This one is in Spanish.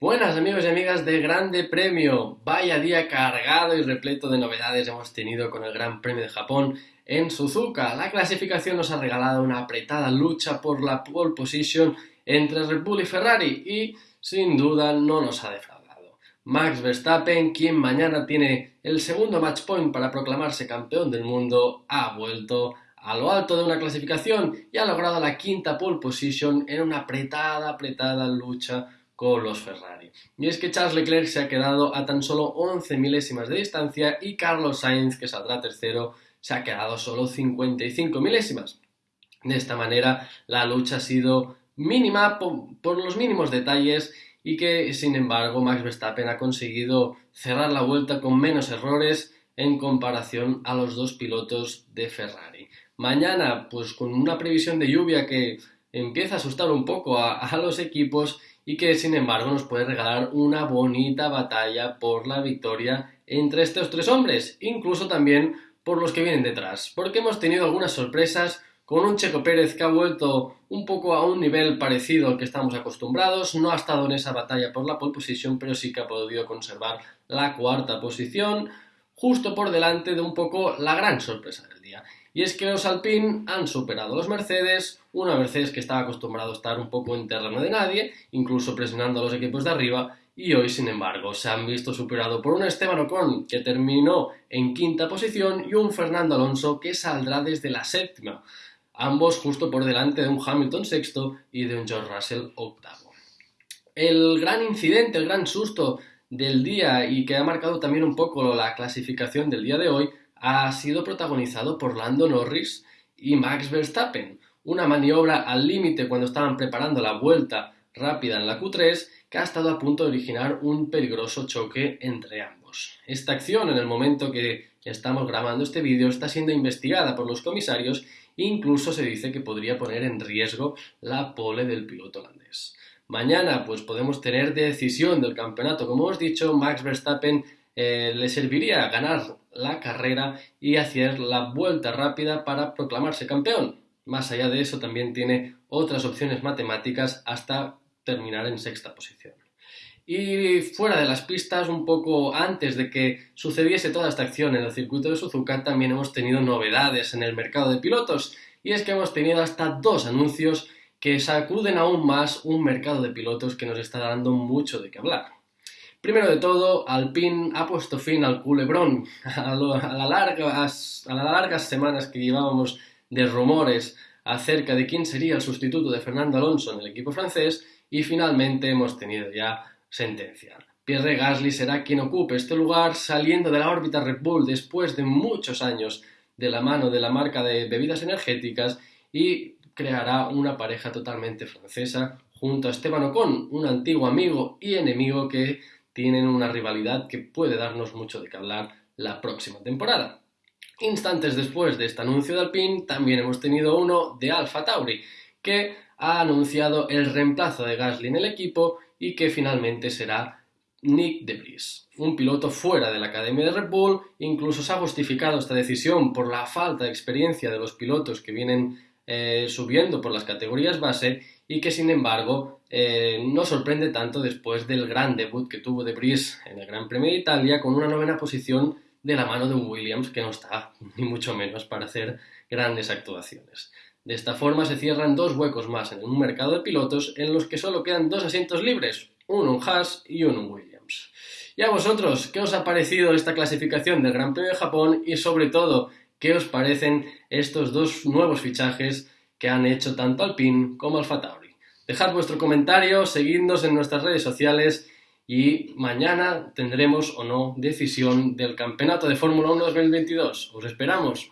Buenas amigos y amigas de Grande Premio. Vaya día cargado y repleto de novedades hemos tenido con el Gran Premio de Japón en Suzuka. La clasificación nos ha regalado una apretada lucha por la pole position entre Red Bull y Ferrari y sin duda no nos ha defraudado. Max Verstappen, quien mañana tiene el segundo match point para proclamarse campeón del mundo, ha vuelto a lo alto de una clasificación y ha logrado la quinta pole position en una apretada, apretada lucha con los Ferrari. Y es que Charles Leclerc se ha quedado a tan solo 11 milésimas de distancia y Carlos Sainz, que saldrá tercero, se ha quedado solo 55 milésimas. De esta manera, la lucha ha sido mínima por, los mínimos detalles y que, sin embargo, Max Verstappen ha conseguido cerrar la vuelta con menos errores en comparación a los dos pilotos de Ferrari. Mañana, pues con una previsión de lluvia que empieza a asustar un poco a los equipos y que sin embargo nos puede regalar una bonita batalla por la victoria entre estos tres hombres, incluso también por los que vienen detrás, porque hemos tenido algunas sorpresas con un Checo Pérez que ha vuelto un poco a un nivel parecido al que estamos acostumbrados, no ha estado en esa batalla por la pole position, pero sí que ha podido conservar la cuarta posición, justo por delante de un poco la gran sorpresa del día. Y es que los Alpine han superado a los Mercedes, una Mercedes que estaba acostumbrado a estar un poco en terreno de nadie, incluso presionando a los equipos de arriba, y hoy, sin embargo, se han visto superado por un Esteban Ocon que terminó en quinta posición y un Fernando Alonso que saldrá desde la séptima, ambos justo por delante de un Hamilton sexto y de un George Russell octavo. El gran incidente, el gran susto del día y que ha marcado también un poco la clasificación del día de hoy ha sido protagonizado por Lando Norris y Max Verstappen, una maniobra al límite cuando estaban preparando la vuelta rápida en la Q3 que ha estado a punto de originar un peligroso choque entre ambos. Esta acción, en el momento que estamos grabando este vídeo, está siendo investigada por los comisarios e incluso se dice que podría poner en riesgo la pole del piloto holandés. Mañana pues podemos tener decisión del campeonato. Como hemos dicho, Max Verstappen eh, le serviría ganar la carrera y hacer la vuelta rápida para proclamarse campeón. Más allá de eso, también tiene otras opciones matemáticas hasta terminar en sexta posición. Y fuera de las pistas, un poco antes de que sucediese toda esta acción en el circuito de Suzuka, también hemos tenido novedades en el mercado de pilotos. Y es que hemos tenido hasta dos anuncios que sacuden aún más un mercado de pilotos que nos está dando mucho de qué hablar. Primero de todo, Alpine ha puesto fin al culebrón, a, las largas semanas que llevábamos de rumores acerca de quién sería el sustituto de Fernando Alonso en el equipo francés y finalmente hemos tenido ya sentencia. Pierre Gasly será quien ocupe este lugar saliendo de la órbita Red Bull después de muchos años de la mano de la marca de bebidas energéticas y creará una pareja totalmente francesa junto a Esteban Ocon, un antiguo amigo y enemigo que tienen una rivalidad que puede darnos mucho de qué hablar la próxima temporada. Instantes después de este anuncio de Alpine, también hemos tenido uno de Alfa Tauri, que ha anunciado el reemplazo de Gasly en el equipo y que finalmente será Nick DeVries, un piloto fuera de la Academia de Red Bull, incluso se ha justificado esta decisión por la falta de experiencia de los pilotos que vienen eh, subiendo por las categorías base y que sin embargo eh, no sorprende tanto después del gran debut que tuvo de Brice en el Gran Premio de Italia con una novena posición de la mano de un Williams que no está ni mucho menos para hacer grandes actuaciones. De esta forma se cierran dos huecos más en un mercado de pilotos en los que solo quedan dos asientos libres, uno en Haas y uno en Williams. Y a vosotros, ¿qué os ha parecido esta clasificación del Gran Premio de Japón y sobre todo, qué os parecen estos dos nuevos fichajes que han hecho tanto Alpine como Alfa Tauri. Dejad vuestro comentario, seguidnos en nuestras redes sociales y mañana tendremos o no decisión del Campeonato de Fórmula 1 2022. Os esperamos.